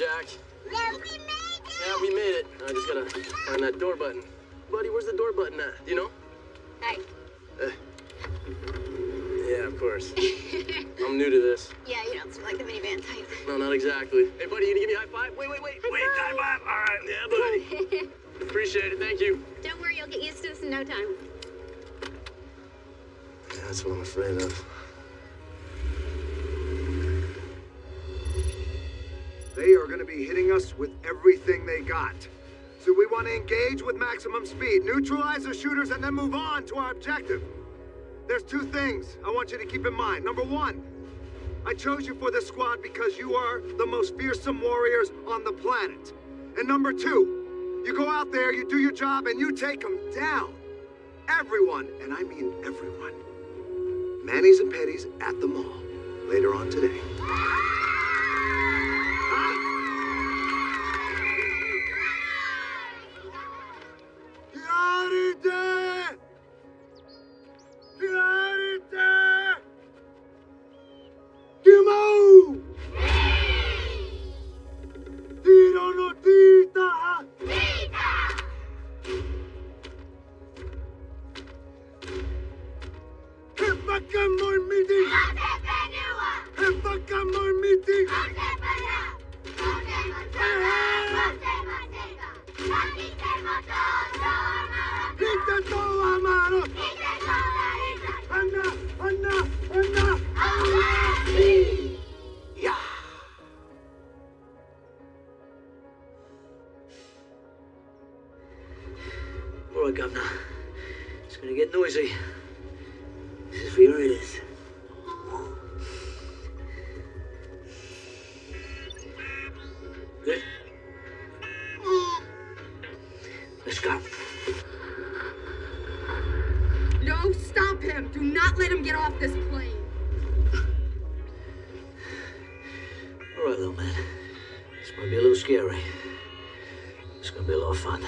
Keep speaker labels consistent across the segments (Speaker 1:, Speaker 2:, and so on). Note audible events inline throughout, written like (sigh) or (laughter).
Speaker 1: back.
Speaker 2: Yeah, we made it!
Speaker 1: Yeah, we made it. I just gotta find that door button. Buddy, where's the door button at? Do you know?
Speaker 2: Hi.
Speaker 1: Uh, yeah, of course. (laughs) I'm new to this.
Speaker 2: Yeah, you don't seem like the minivan type.
Speaker 1: No, not exactly. Hey, buddy, you gonna give me a high five? Wait, wait, wait.
Speaker 2: High
Speaker 1: wait, high five. All right. Yeah, buddy. (laughs) Appreciate it. Thank you.
Speaker 2: don't worry, you'll get used to this in no time.
Speaker 1: Yeah, that's what I'm afraid of.
Speaker 3: They are going to be hitting us with everything they got. So we want to engage with maximum speed, neutralize the shooters, and then move on to our objective. There's two things I want you to keep in mind. Number one, I chose you for this squad because you are the most fearsome warriors on the planet. And number two, you go out there, you do your job, and you take them down. Everyone, and I mean everyone. Manny's and Petty's at the mall later on today. Clarite!
Speaker 4: Noisy. This is for your ears. Good? Let's go.
Speaker 5: No, stop him! Do not let him get off this plane!
Speaker 4: All right, little man. This might be a little scary. It's gonna be a lot of fun.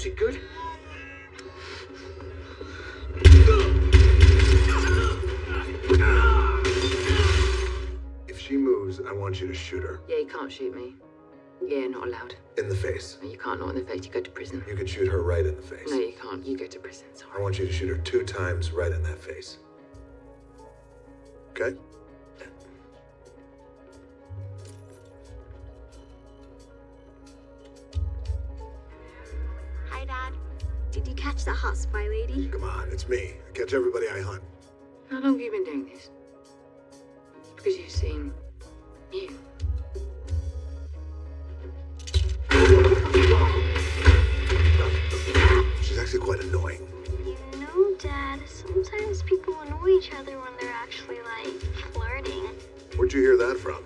Speaker 4: Is music good?
Speaker 3: If she moves, I want you to shoot her
Speaker 5: Yeah, you can't shoot me. Yeah, not allowed.
Speaker 3: in the face.
Speaker 5: No, you can't, not in the face. You go to prison.
Speaker 3: You could shoot her right in the face.
Speaker 5: No, you can't. You go to prison.
Speaker 3: I want you to shoot her two times right in that face. Okay?
Speaker 2: Did you catch that hot spy lady?
Speaker 3: Come on, it's me. I catch everybody I hunt.
Speaker 5: How long have you been doing this? Because you've seen you.
Speaker 3: She's actually quite annoying.
Speaker 2: You know, Dad, sometimes people annoy each other when they're actually, like, flirting.
Speaker 3: Where'd you hear that from?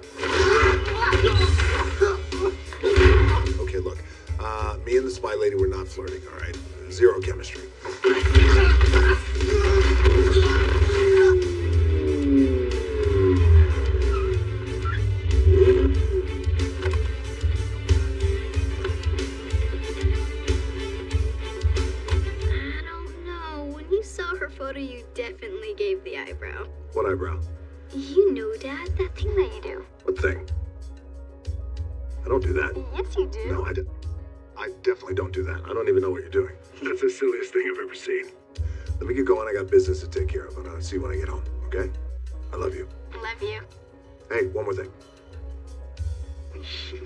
Speaker 3: (laughs) Okay, look. Uh, me and the spy lady were not flirting, all right? Zero chemistry.
Speaker 2: I don't know. When you saw her photo, you definitely gave the eyebrow.
Speaker 3: What eyebrow?
Speaker 2: You know, Dad, that thing that you do.
Speaker 3: What thing? I don't do that.
Speaker 2: Yes, you do.
Speaker 3: No, I, d- I definitely don't do that. I don't even know what you're doing. That's the silliest thing I've ever seen. Let me get going. I got business to take care of, and I'll see you when I get home, okay? I love you.
Speaker 2: Love you.
Speaker 3: Hey, one more thing. (laughs)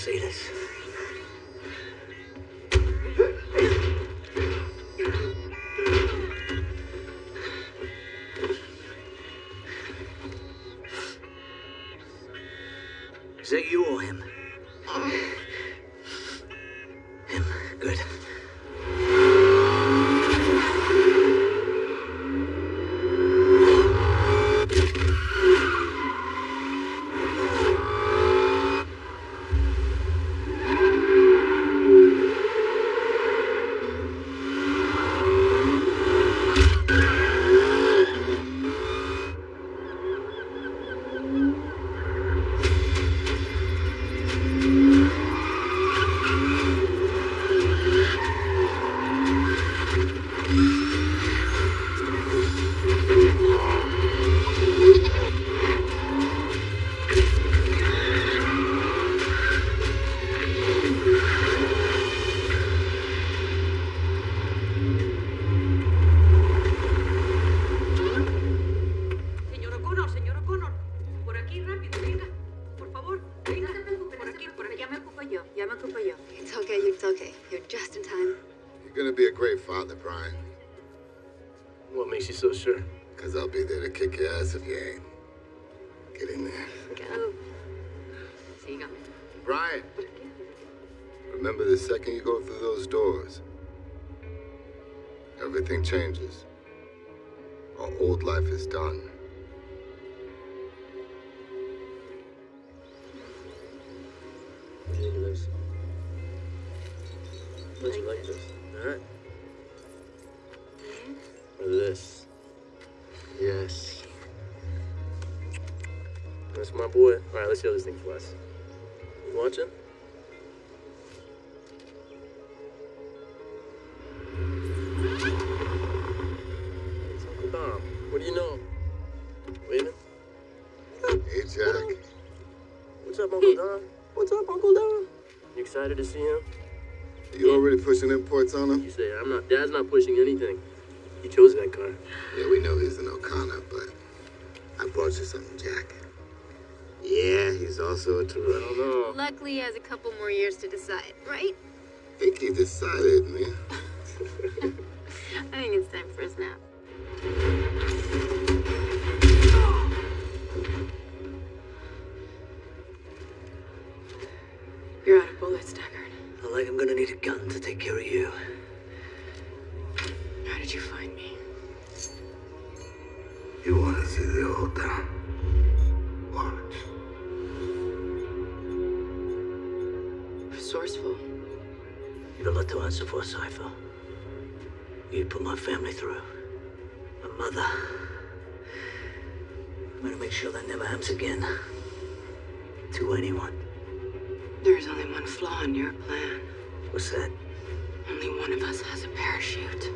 Speaker 4: see this. Is that you or him?
Speaker 5: Yo. Ya yo.
Speaker 6: It's okay, it's okay. You're just in time.
Speaker 7: You're gonna be a great father, Brian.
Speaker 1: What makes you so sure?
Speaker 7: Cause I'll be there to kick your ass if you ain't. Get in there.
Speaker 6: Go.
Speaker 5: Siga.
Speaker 7: Brian! Remember the second you go through those doors, everything changes. Our old life is done.
Speaker 1: Look at this. Don't you like this? Alright. Look at this. Yes. That's my boy. Alright, let's see how this thing flies. You watching? It's Uncle Dom. What do you know? Waving?
Speaker 7: Hey, Jack.
Speaker 1: What's up, Uncle Dom? Excited to see him?
Speaker 7: You already pushing imports on him?
Speaker 1: You say I'm not. Dad's not pushing anything. He chose that car.
Speaker 7: Yeah, we know he's an O'Connor, but I brought you something, Jack. Yeah, he's also a
Speaker 1: I
Speaker 7: Toretto.
Speaker 1: don't know.
Speaker 6: Luckily, he has a couple more years to decide, right?
Speaker 7: I think he decided, man. (laughs)
Speaker 6: I think it's time for a snap.
Speaker 4: You got a lot to answer for, Cypher. You put my family through. My mother. I'm gonna make sure that never happens again. To anyone.
Speaker 5: There's only one flaw in your plan.
Speaker 4: What's that?
Speaker 5: Only one of us has a parachute.